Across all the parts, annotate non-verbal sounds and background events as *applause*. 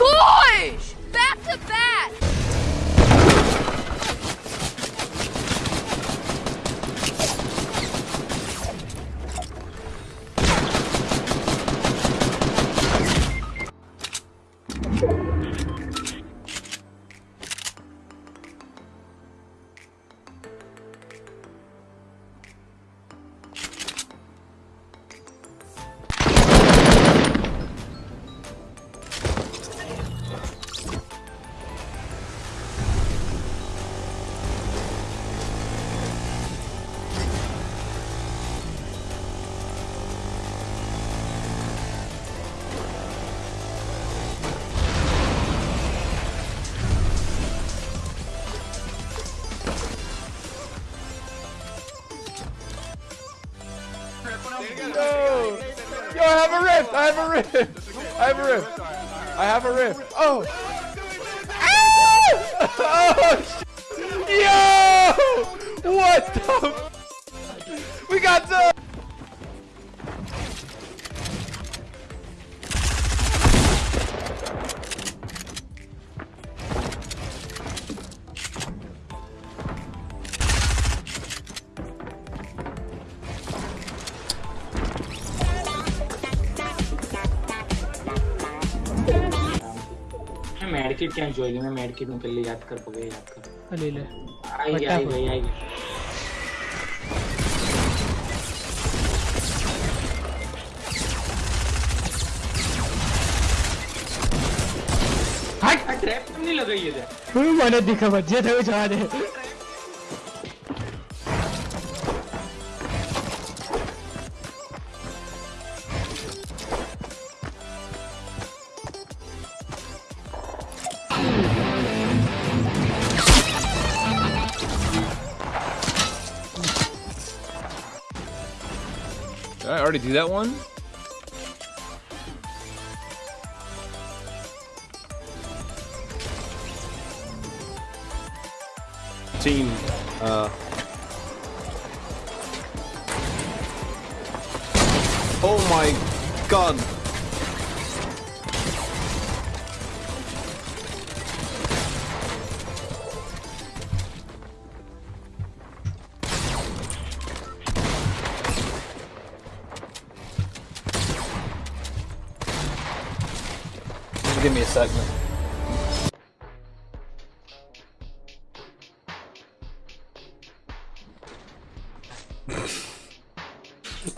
cool! Yo! Yo, I have a rift! I have a rift! I have a rift! I have a rift! Oh! Oh! *laughs* Yo! What the? We got the. Medkit क्या जो है मैं medkit में पहले याद कर पगे याद कर। ले ले। आई आई भाई आई हट हाँ, ट्रैप नहीं लगाई है मैंने दिखा बच्चे थे जा रहे Did I already do that one? Team, uh... Oh my god! Give me a second.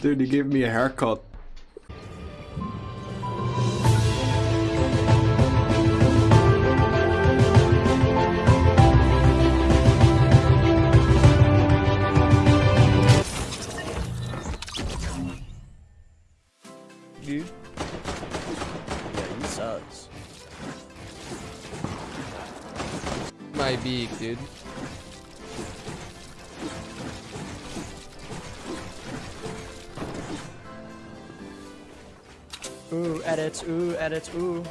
Dude, you gave me a haircut. Edits, ooh, edits, ooh.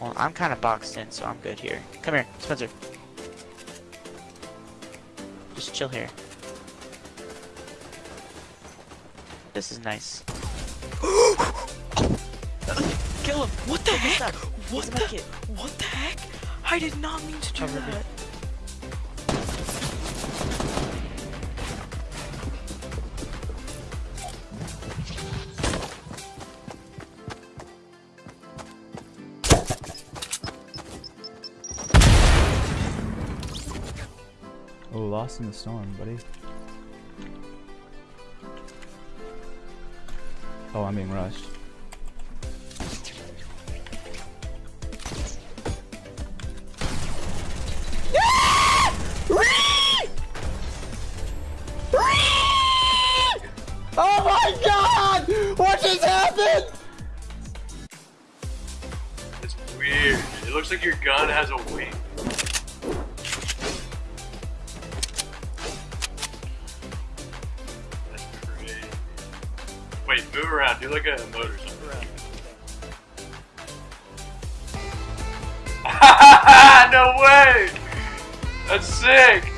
Well, I'm kind of boxed in, so I'm good here. Come here, Spencer. Just chill here. This is nice. *gasps* Kill him! What the He's heck? What the? medkit. What the heck? I did not mean to do Cover that. Oh, in the storm, buddy. Oh, I'm being rushed. Ah! Oh my god! What just happened? It's weird. It looks like your gun has a wing. Move around. Do like a emote or something. *laughs* no way! That's sick!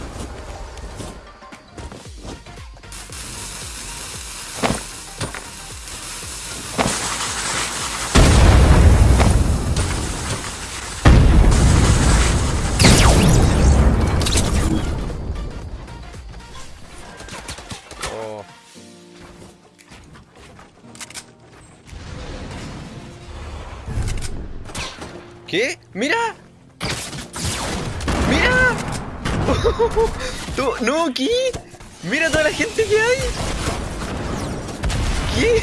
¿Qué? ¡Mira! ¡Mira! *laughs* ¡No, qué! ¡Mira toda la gente que hay! ¿Qué?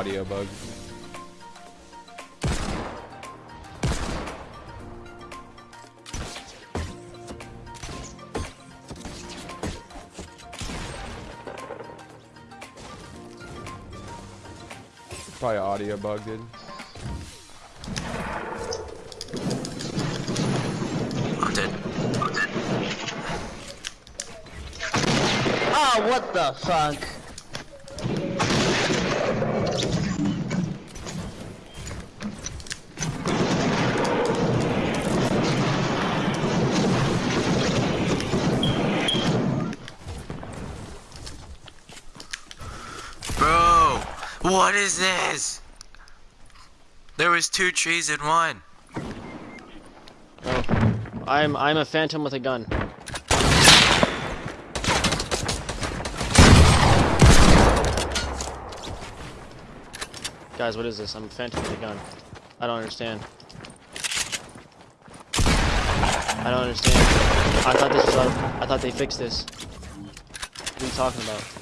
audio bug. Probably audio bug, dude. I'm dead. I'm dead. Ah, oh, what the fuck? What is this? There was two trees in one. Oh. I'm I'm a phantom with a gun. Guys, what is this? I'm a phantom with a gun. I don't understand. I don't understand. I thought this was I thought they fixed this. What are you talking about?